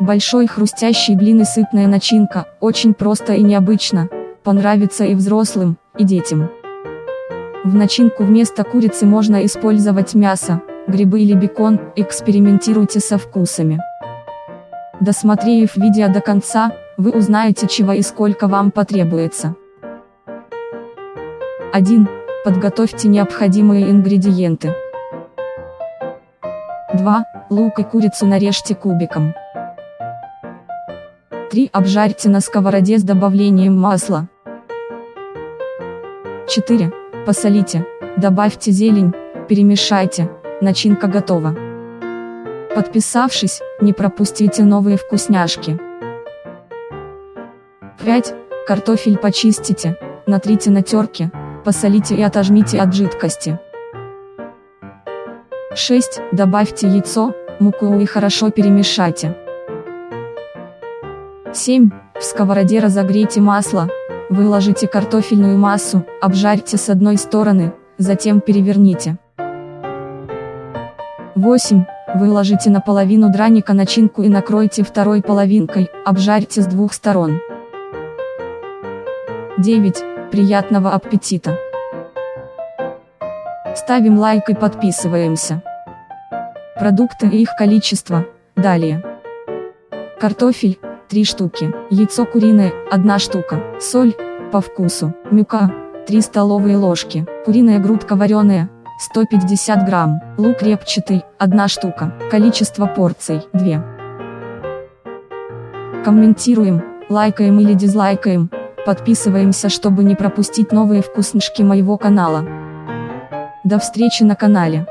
Большой хрустящий блин и сытная начинка, очень просто и необычно, понравится и взрослым, и детям. В начинку вместо курицы можно использовать мясо, грибы или бекон, экспериментируйте со вкусами. Досмотрев видео до конца, вы узнаете чего и сколько вам потребуется. 1. Подготовьте необходимые ингредиенты. 2. Лук и курицу нарежьте кубиком. 3. Обжарьте на сковороде с добавлением масла. 4. Посолите, добавьте зелень, перемешайте, начинка готова. Подписавшись, не пропустите новые вкусняшки. 5. Картофель почистите, натрите на терке, посолите и отожмите от жидкости. 6. Добавьте яйцо, муку и хорошо перемешайте. 7. В сковороде разогрейте масло, выложите картофельную массу, обжарьте с одной стороны, затем переверните. 8. Выложите на половину драника начинку и накройте второй половинкой, обжарьте с двух сторон. 9. Приятного аппетита! Ставим лайк и подписываемся. Продукты и их количество, далее. Картофель, 3 штуки, яйцо куриное, 1 штука, соль, по вкусу, мюка, 3 столовые ложки, куриная грудка вареная, 150 грамм, лук репчатый, 1 штука, количество порций, 2. Комментируем, лайкаем или дизлайкаем, подписываемся чтобы не пропустить новые вкуснышки моего канала. До встречи на канале.